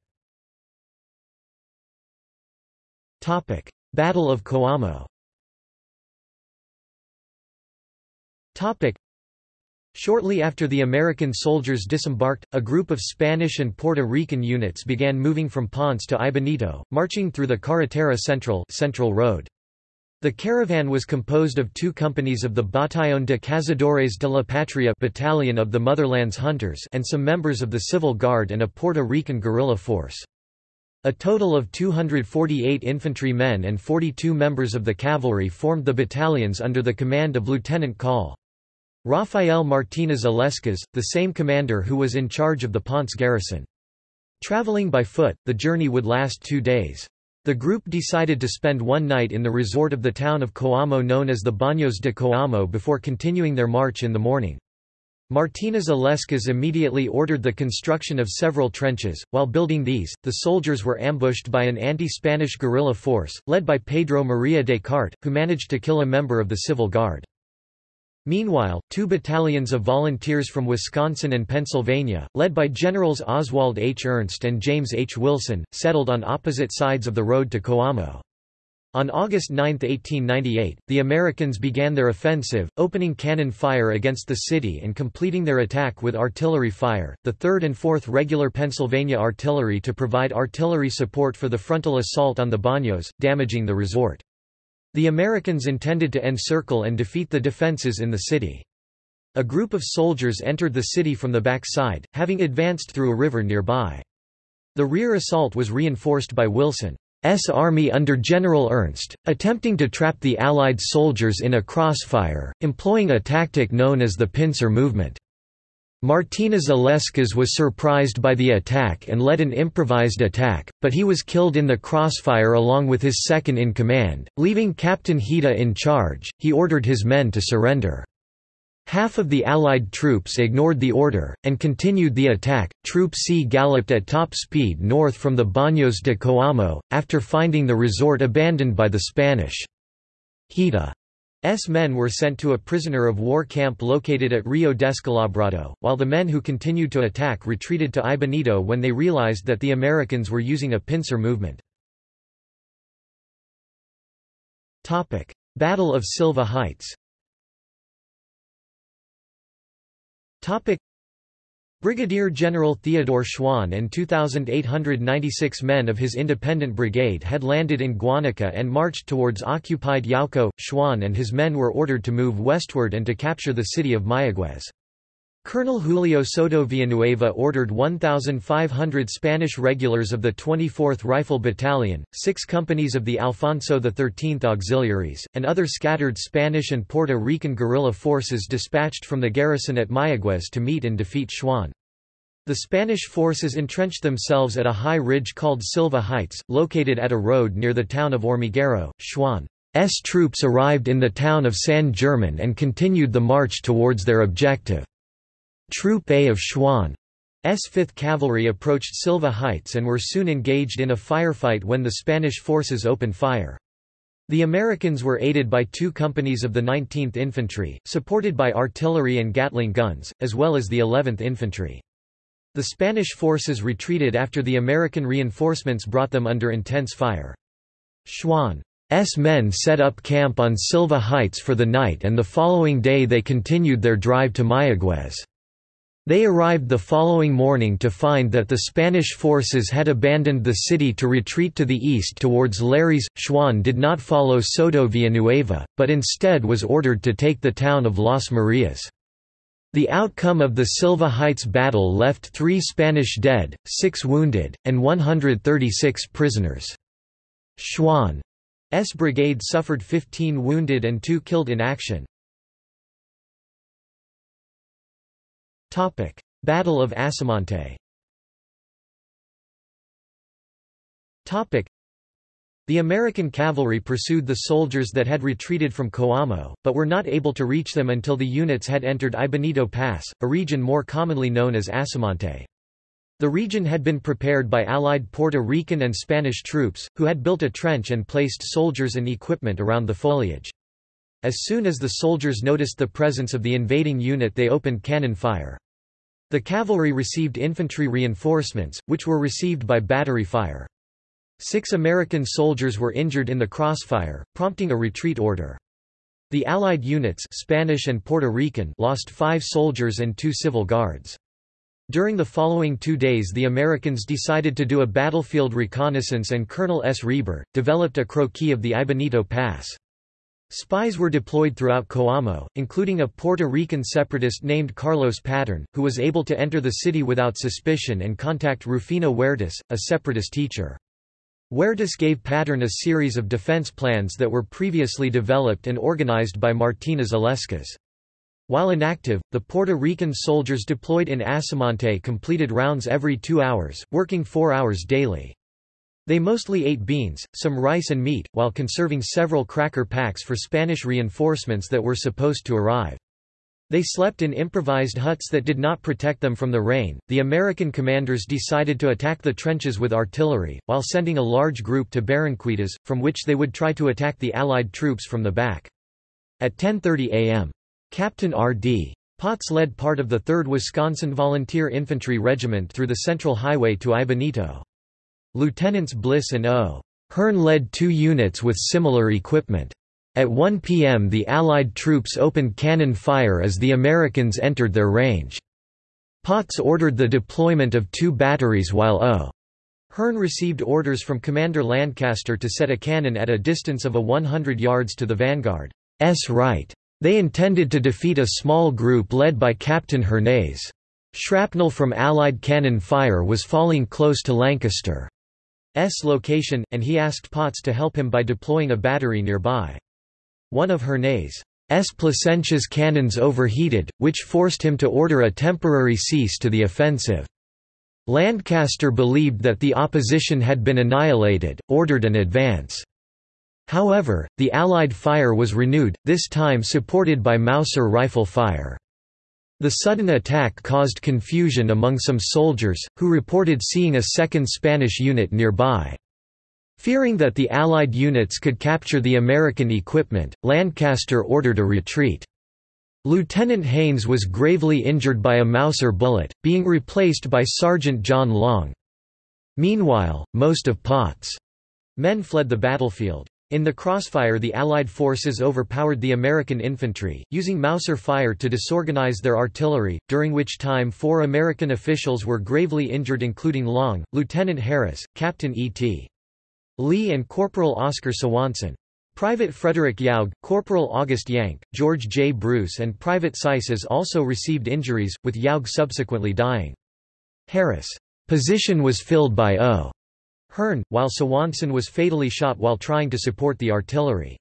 Battle of Coamo Shortly after the American soldiers disembarked, a group of Spanish and Puerto Rican units began moving from Ponce to Aibonito, marching through the Carretera Central, Central Road. The caravan was composed of two companies of the Batallón de Cazadores de la Patria Battalion of the Motherland's Hunters and some members of the Civil Guard and a Puerto Rican guerrilla force. A total of 248 infantry men and 42 members of the cavalry formed the battalions under the command of Lieutenant Col. Rafael Martínez Illescas, the same commander who was in charge of the Ponce garrison. Traveling by foot, the journey would last two days. The group decided to spend one night in the resort of the town of Coamo known as the Baños de Coamo before continuing their march in the morning. Martínez Illescas immediately ordered the construction of several trenches. While building these, the soldiers were ambushed by an anti-Spanish guerrilla force, led by Pedro María Descartes, who managed to kill a member of the civil guard. Meanwhile, two battalions of volunteers from Wisconsin and Pennsylvania, led by Generals Oswald H. Ernst and James H. Wilson, settled on opposite sides of the road to Coamo. On August 9, 1898, the Americans began their offensive, opening cannon fire against the city and completing their attack with artillery fire, the 3rd and 4th Regular Pennsylvania Artillery to provide artillery support for the frontal assault on the Baños, damaging the resort. The Americans intended to encircle and defeat the defenses in the city. A group of soldiers entered the city from the back side, having advanced through a river nearby. The rear assault was reinforced by Wilson's army under General Ernst, attempting to trap the Allied soldiers in a crossfire, employing a tactic known as the pincer movement. Martínez Illescas was surprised by the attack and led an improvised attack, but he was killed in the crossfire along with his second-in-command. Leaving Captain Hita in charge, he ordered his men to surrender. Half of the Allied troops ignored the order, and continued the attack. Troop C galloped at top speed north from the Baños de Coamo, after finding the resort abandoned by the Spanish. Hita S men were sent to a prisoner of war camp located at Rio Descalabrado, while the men who continued to attack retreated to Aibonito when they realized that the Americans were using a pincer movement. Battle of Silva Heights Brigadier General Theodore Schwan and 2,896 men of his independent brigade had landed in Guanica and marched towards occupied Yauco. Schwan and his men were ordered to move westward and to capture the city of Mayaguez. Colonel Julio Soto Villanueva ordered 1,500 Spanish regulars of the 24th Rifle Battalion, six companies of the Alfonso XIII Auxiliaries, and other scattered Spanish and Puerto Rican guerrilla forces dispatched from the garrison at Mayaguez to meet and defeat Schwan. The Spanish forces entrenched themselves at a high ridge called Silva Heights, located at a road near the town of Hormiguero. Schwan's troops arrived in the town of San German and continued the march towards their objective. Troop A of Schwan's 5th Cavalry approached Silva Heights and were soon engaged in a firefight when the Spanish forces opened fire. The Americans were aided by two companies of the 19th Infantry, supported by artillery and Gatling guns, as well as the 11th Infantry. The Spanish forces retreated after the American reinforcements brought them under intense fire. Schwan's men set up camp on Silva Heights for the night and the following day they continued their drive to Mayaguez. They arrived the following morning to find that the Spanish forces had abandoned the city to retreat to the east towards Lares. Schwan did not follow Soto Villanueva, but instead was ordered to take the town of Las Marias. The outcome of the Silva Heights battle left three Spanish dead, six wounded, and 136 prisoners. Schwan's brigade suffered 15 wounded and two killed in action. Battle of Asomante the American cavalry pursued the soldiers that had retreated from Coamo, but were not able to reach them until the units had entered Aibonito Pass, a region more commonly known as Asomante. The region had been prepared by Allied Puerto Rican and Spanish troops, who had built a trench and placed soldiers and equipment around the foliage. As soon as the soldiers noticed the presence of the invading unit they opened cannon fire. The cavalry received infantry reinforcements, which were received by battery fire. Six American soldiers were injured in the crossfire, prompting a retreat order. The Allied units Spanish and Puerto Rican lost five soldiers and two civil guards. During the following two days the Americans decided to do a battlefield reconnaissance and Colonel S. Reber, developed a croquis of the Aibonito Pass. Spies were deployed throughout Coamo, including a Puerto Rican separatist named Carlos Patern, who was able to enter the city without suspicion and contact Rufino Huertas, a separatist teacher. Huertas gave Patern a series of defense plans that were previously developed and organized by Martinez Illescas. While inactive, the Puerto Rican soldiers deployed in Asomante completed rounds every two hours, working four hours daily. They mostly ate beans, some rice and meat, while conserving several cracker packs for Spanish reinforcements that were supposed to arrive. They slept in improvised huts that did not protect them from the rain. The American commanders decided to attack the trenches with artillery, while sending a large group to Barranquitas, from which they would try to attack the Allied troops from the back. At 10.30 am. Captain R.D. Potts led part of the 3rd Wisconsin Volunteer Infantry Regiment through the Central Highway to Aibonito. Lieutenants Bliss and O. Hearn led two units with similar equipment. At 1 p.m. the Allied troops opened cannon fire as the Americans entered their range. Potts ordered the deployment of two batteries while O. Hearn received orders from Commander Lancaster to set a cannon at a distance of a 100 yards to the vanguard's right. They intended to defeat a small group led by Captain Hernandez. Shrapnel from Allied cannon fire was falling close to Lancaster's location, and he asked Potts to help him by deploying a battery nearby. One of Hernandez's Plasencia's cannons overheated, which forced him to order a temporary cease to the offensive. Lancaster believed that the opposition had been annihilated, ordered an advance. However, the Allied fire was renewed, this time supported by Mauser rifle fire. The sudden attack caused confusion among some soldiers, who reported seeing a second Spanish unit nearby. Fearing that the Allied units could capture the American equipment, Lancaster ordered a retreat. Lieutenant Haynes was gravely injured by a Mauser bullet, being replaced by Sergeant John Long. Meanwhile, most of Potts' men fled the battlefield. In the crossfire the Allied forces overpowered the American infantry, using Mauser fire to disorganize their artillery, during which time four American officials were gravely injured including Long, Lieutenant Harris, Captain E.T. Lee and Corporal Oscar Swanson. Private Frederick Yaug, Corporal August Yank, George J. Bruce and Private Seises also received injuries, with Yaug subsequently dying. Harris' position was filled by O. Hearn, while Swanson was fatally shot while trying to support the artillery.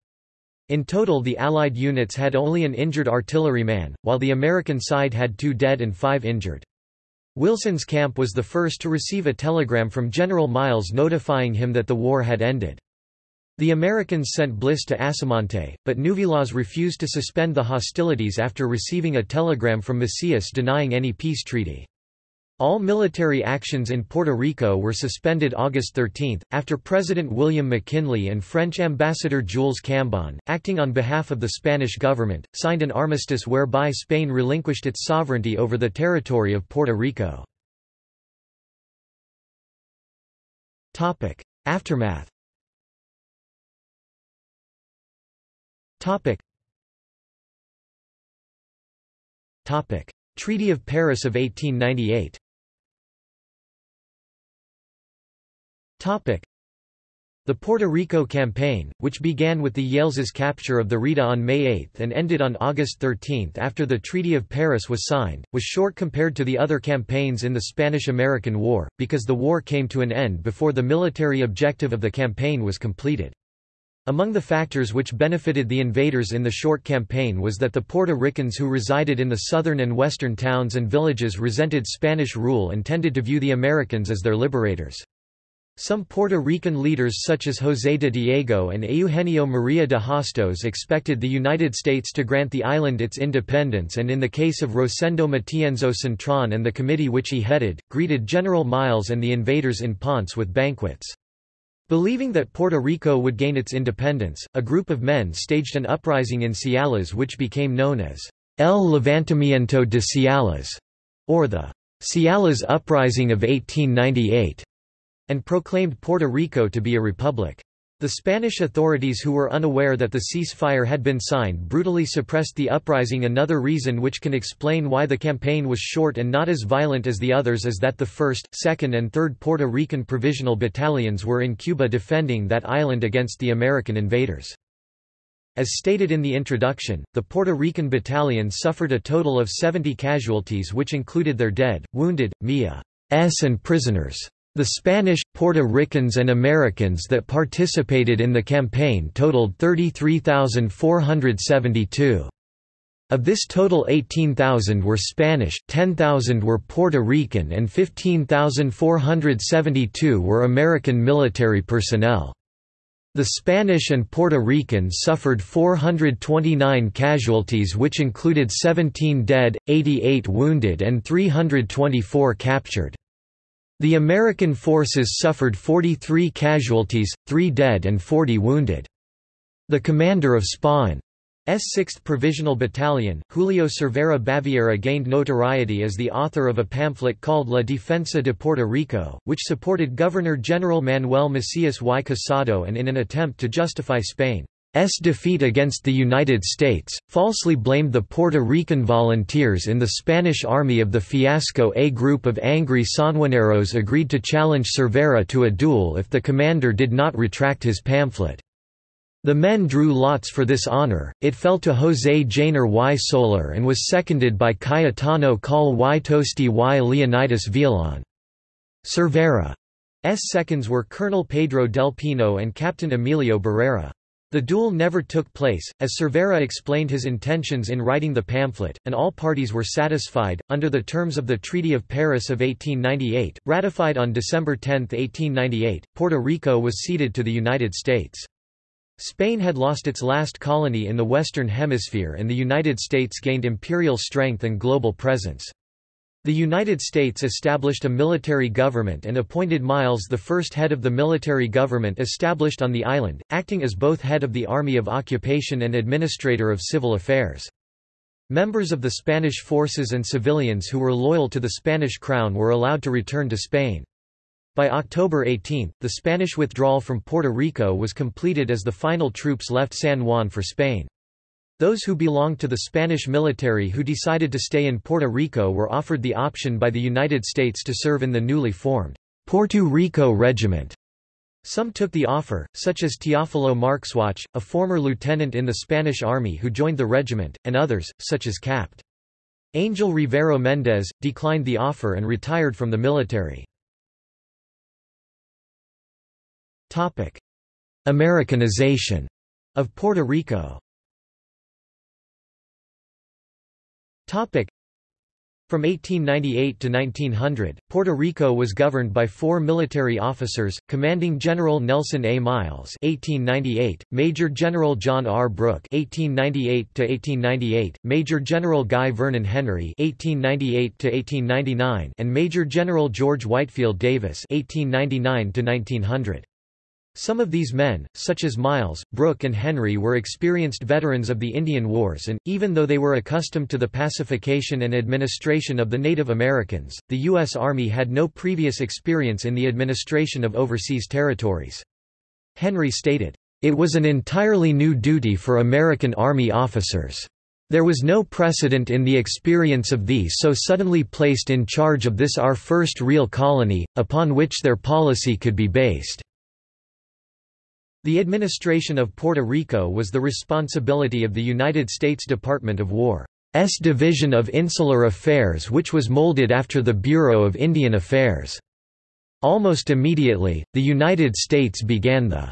In total the Allied units had only an injured artilleryman, while the American side had two dead and five injured. Wilson's camp was the first to receive a telegram from General Miles notifying him that the war had ended. The Americans sent Bliss to Asomante, but Nouvilas refused to suspend the hostilities after receiving a telegram from Macias denying any peace treaty. All military actions in Puerto Rico were suspended August 13, after President William McKinley and French Ambassador Jules Cambon, acting on behalf of the Spanish government, signed an armistice whereby Spain relinquished its sovereignty over the territory of Puerto Rico. Aftermath Treaty of Paris of 1898 The Puerto Rico Campaign, which began with the Yaleses' capture of the Rita on May 8 and ended on August 13 after the Treaty of Paris was signed, was short compared to the other campaigns in the Spanish–American War, because the war came to an end before the military objective of the campaign was completed. Among the factors which benefited the invaders in the short campaign was that the Puerto Ricans who resided in the southern and western towns and villages resented Spanish rule and tended to view the Americans as their liberators. Some Puerto Rican leaders such as José de Diego and Eugenio María de Hostos expected the United States to grant the island its independence and in the case of Rosendo Matienzo Cintron and the committee which he headed, greeted General Miles and the invaders in Ponce with banquets. Believing that Puerto Rico would gain its independence, a group of men staged an uprising in Ciales which became known as El Levantamiento de Ciales, or the Ciales Uprising of 1898 and proclaimed Puerto Rico to be a republic. The Spanish authorities who were unaware that the ceasefire had been signed brutally suppressed the uprising another reason which can explain why the campaign was short and not as violent as the others is that the 1st, 2nd and 3rd Puerto Rican Provisional Battalions were in Cuba defending that island against the American invaders. As stated in the introduction, the Puerto Rican battalion suffered a total of 70 casualties which included their dead, wounded, MIA's and prisoners. The Spanish, Puerto Ricans and Americans that participated in the campaign totaled 33,472. Of this total 18,000 were Spanish, 10,000 were Puerto Rican and 15,472 were American military personnel. The Spanish and Puerto Ricans suffered 429 casualties which included 17 dead, 88 wounded and 324 captured. The American forces suffered 43 casualties, 3 dead and 40 wounded. The commander of Spain's 6th Provisional Battalion, Julio Cervera Baviera gained notoriety as the author of a pamphlet called La Defensa de Puerto Rico, which supported Governor-General Manuel Macias y Casado and in an attempt to justify Spain defeat against the United States, falsely blamed the Puerto Rican volunteers in the Spanish army of the fiasco A group of angry Sanjuaneros agreed to challenge Cervera to a duel if the commander did not retract his pamphlet. The men drew lots for this honor, it fell to José Janer y Soler and was seconded by Cayetano Coll y Toste y Leonidas Villalón. Cervera's seconds were Colonel Pedro del Pino and Captain Emilio Barrera. The duel never took place, as Cervera explained his intentions in writing the pamphlet, and all parties were satisfied. Under the terms of the Treaty of Paris of 1898, ratified on December 10, 1898, Puerto Rico was ceded to the United States. Spain had lost its last colony in the Western Hemisphere and the United States gained imperial strength and global presence. The United States established a military government and appointed Miles the first head of the military government established on the island, acting as both head of the Army of Occupation and administrator of civil affairs. Members of the Spanish forces and civilians who were loyal to the Spanish crown were allowed to return to Spain. By October 18, the Spanish withdrawal from Puerto Rico was completed as the final troops left San Juan for Spain. Those who belonged to the Spanish military who decided to stay in Puerto Rico were offered the option by the United States to serve in the newly formed Puerto Rico Regiment. Some took the offer, such as Teófilo Marxuach, a former lieutenant in the Spanish army who joined the regiment, and others, such as Capt. Angel Rivero Méndez, declined the offer and retired from the military. Americanization of Puerto Rico From 1898 to 1900, Puerto Rico was governed by four military officers, Commanding General Nelson A. Miles (1898), Major General John R. Brooke (1898–1898), Major General Guy Vernon Henry (1898–1899), and Major General George Whitefield Davis (1899 to 1900). Some of these men, such as Miles, Brooke and Henry were experienced veterans of the Indian Wars and, even though they were accustomed to the pacification and administration of the Native Americans, the U.S. Army had no previous experience in the administration of overseas territories. Henry stated, "...it was an entirely new duty for American Army officers. There was no precedent in the experience of these so suddenly placed in charge of this our first real colony, upon which their policy could be based." The administration of Puerto Rico was the responsibility of the United States Department of War's Division of Insular Affairs which was molded after the Bureau of Indian Affairs. Almost immediately, the United States began the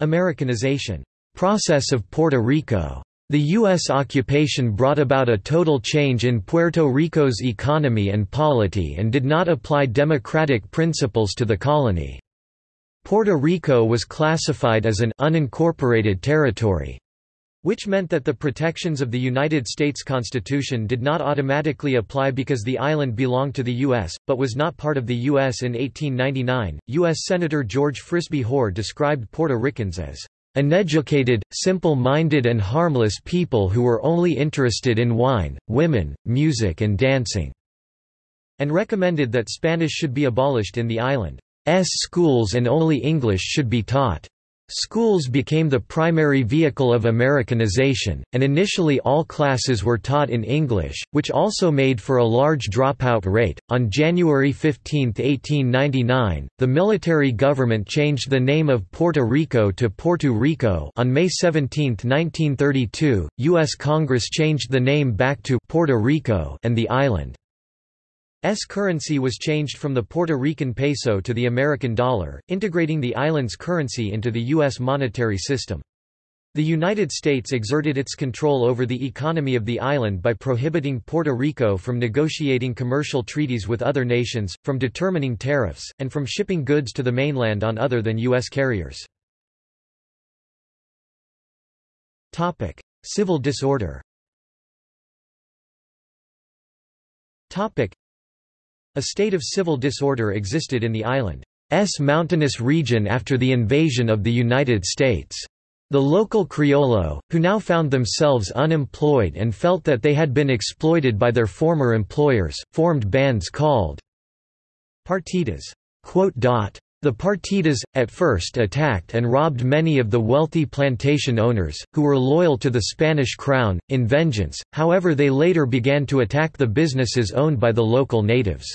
Americanization process of Puerto Rico. The U.S. occupation brought about a total change in Puerto Rico's economy and polity and did not apply democratic principles to the colony. Puerto Rico was classified as an unincorporated territory, which meant that the protections of the United States Constitution did not automatically apply because the island belonged to the U.S., but was not part of the U.S. in 1899. U.S. Senator George Frisbee Hoar described Puerto Ricans as uneducated, simple-minded and harmless people who were only interested in wine, women, music and dancing", and recommended that Spanish should be abolished in the island. S schools and only English should be taught. Schools became the primary vehicle of Americanization, and initially all classes were taught in English, which also made for a large dropout rate. On January 15, 1899, the military government changed the name of Puerto Rico to Porto Rico. On May 17, 1932, U.S. Congress changed the name back to Puerto Rico and the island. S currency was changed from the Puerto Rican peso to the American dollar, integrating the island's currency into the U.S. monetary system. The United States exerted its control over the economy of the island by prohibiting Puerto Rico from negotiating commercial treaties with other nations, from determining tariffs, and from shipping goods to the mainland on other than U.S. carriers. Civil disorder a state of civil disorder existed in the island's mountainous region after the invasion of the United States. The local Criollo, who now found themselves unemployed and felt that they had been exploited by their former employers, formed bands called partidas. The partidas, at first attacked and robbed many of the wealthy plantation owners, who were loyal to the Spanish crown, in vengeance, however they later began to attack the businesses owned by the local natives.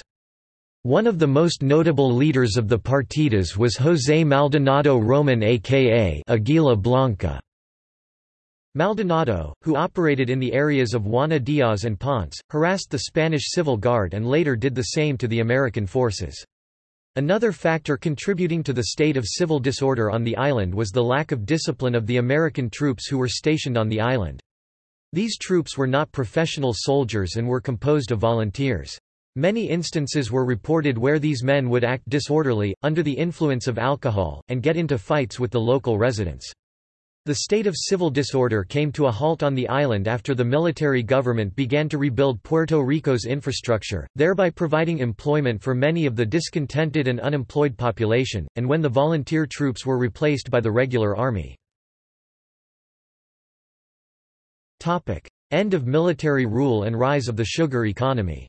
One of the most notable leaders of the partidas was José Maldonado Roman aka Aguila Blanca. Maldonado, who operated in the areas of Juana Díaz and Ponce, harassed the Spanish Civil Guard and later did the same to the American forces. Another factor contributing to the state of civil disorder on the island was the lack of discipline of the American troops who were stationed on the island. These troops were not professional soldiers and were composed of volunteers. Many instances were reported where these men would act disorderly, under the influence of alcohol, and get into fights with the local residents. The state of civil disorder came to a halt on the island after the military government began to rebuild Puerto Rico's infrastructure, thereby providing employment for many of the discontented and unemployed population, and when the volunteer troops were replaced by the regular army. End of military rule and rise of the sugar economy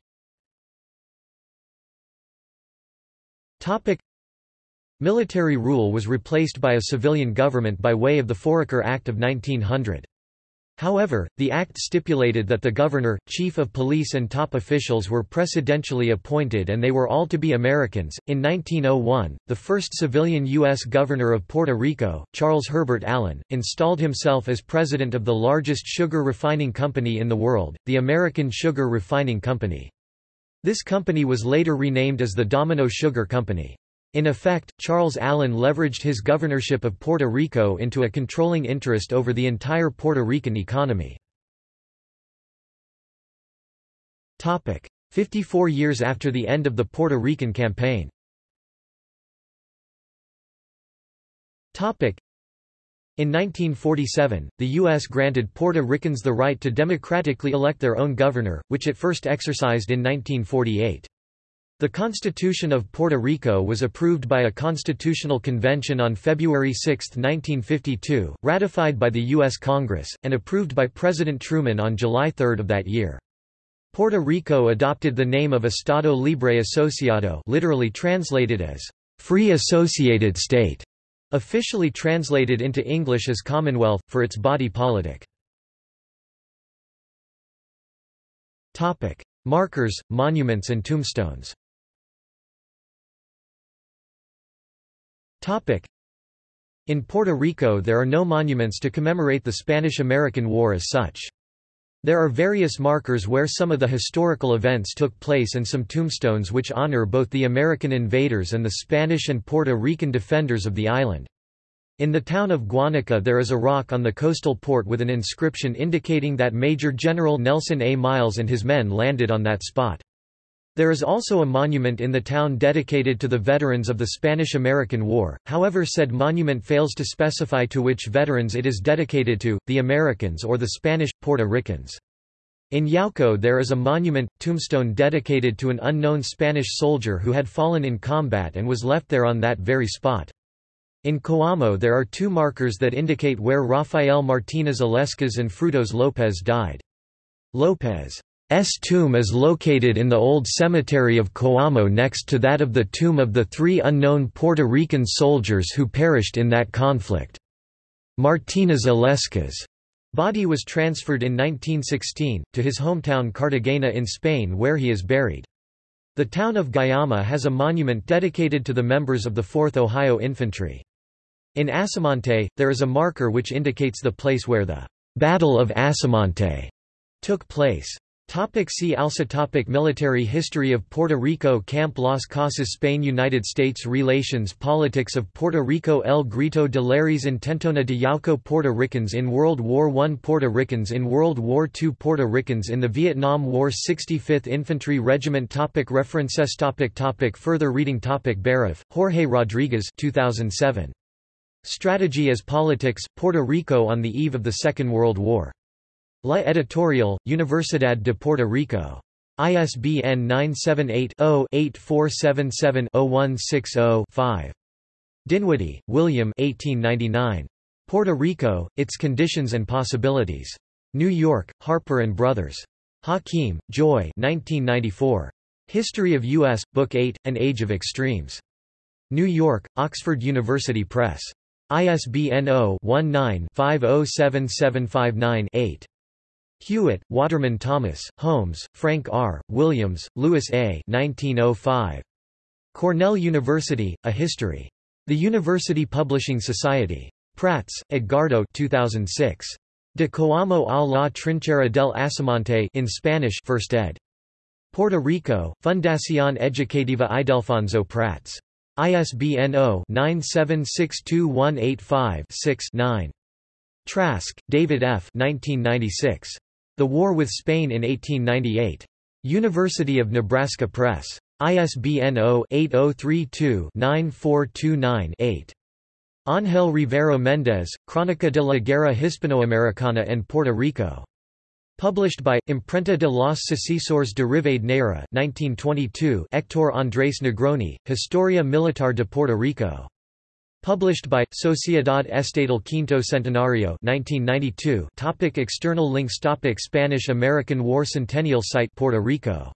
Military rule was replaced by a civilian government by way of the Foraker Act of 1900. However, the act stipulated that the governor, chief of police and top officials were presidentially appointed and they were all to be Americans. In 1901, the first civilian U.S. governor of Puerto Rico, Charles Herbert Allen, installed himself as president of the largest sugar refining company in the world, the American Sugar Refining Company. This company was later renamed as the Domino Sugar Company. In effect, Charles Allen leveraged his governorship of Puerto Rico into a controlling interest over the entire Puerto Rican economy. 54 years after the end of the Puerto Rican campaign. In 1947, the U.S. granted Puerto Ricans the right to democratically elect their own governor, which it first exercised in 1948. The Constitution of Puerto Rico was approved by a constitutional convention on February 6, 1952, ratified by the U.S. Congress, and approved by President Truman on July 3 of that year. Puerto Rico adopted the name of Estado Libre Asociado literally translated as, "...free associated state", officially translated into English as Commonwealth, for its body politic. Markers, monuments and tombstones In Puerto Rico there are no monuments to commemorate the Spanish–American War as such. There are various markers where some of the historical events took place and some tombstones which honor both the American invaders and the Spanish and Puerto Rican defenders of the island. In the town of Guanica there is a rock on the coastal port with an inscription indicating that Major General Nelson A. Miles and his men landed on that spot. There is also a monument in the town dedicated to the veterans of the Spanish–American War, however said monument fails to specify to which veterans it is dedicated to, the Americans or the Spanish, Puerto Ricans. In Yauco there is a monument, tombstone dedicated to an unknown Spanish soldier who had fallen in combat and was left there on that very spot. In Coamo there are two markers that indicate where Rafael Martínez Illescas and Frutos López died. López S tomb is located in the old cemetery of Coamo next to that of the tomb of the three unknown Puerto Rican soldiers who perished in that conflict. Martínez Illescas' body was transferred in 1916, to his hometown Cartagena in Spain where he is buried. The town of Guayama has a monument dedicated to the members of the 4th Ohio Infantry. In Asomante, there is a marker which indicates the place where the Battle of Asomante took place. Topic see also topic Military history of Puerto Rico Camp Las Casas Spain United States Relations Politics of Puerto Rico El Grito de Lares Intentona de Yauco Puerto Ricans in World War I Puerto Ricans in World War II Puerto Ricans in the Vietnam War 65th Infantry Regiment topic References topic topic Further reading topic Beruff, Jorge Rodriguez 2007. Strategy as Politics, Puerto Rico on the Eve of the Second World War. La Editorial, Universidad de Puerto Rico. ISBN 978-0-8477-0160-5. Dinwiddie, William 1899. Puerto Rico, Its Conditions and Possibilities. New York, Harper & Brothers. Hakim, Joy 1994. History of U.S., Book 8, An Age of Extremes. New York, Oxford University Press. ISBN 0-19-507759-8. Hewitt, Waterman Thomas, Holmes, Frank R., Williams, Louis A. 1905. Cornell University, A History. The University Publishing Society. Prats, Edgardo 2006. De Coamo a la Trinchera del Asomante in Spanish 1st ed. Puerto Rico, Fundación Educativa Idelfonso Prats. ISBN 0-9762185-6-9. Trask, David F. 1996. The War with Spain in 1898. University of Nebraska Press. ISBN 0-8032-9429-8. Ángel Rivero Méndez, Crónica de la Guerra Hispanoamericana en Puerto Rico. Published by, Imprenta de los Sucesores de Rivadeneira 1922 Héctor Andrés Negroni, Historia Militar de Puerto Rico. Published by, Sociedad Estatal Quinto Centenario 1992 topic External links topic Spanish-American War Centennial Site Puerto Rico.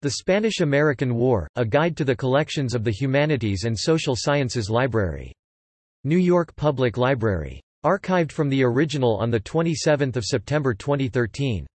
The Spanish-American War, A Guide to the Collections of the Humanities and Social Sciences Library. New York Public Library. Archived from the original on 27 September 2013.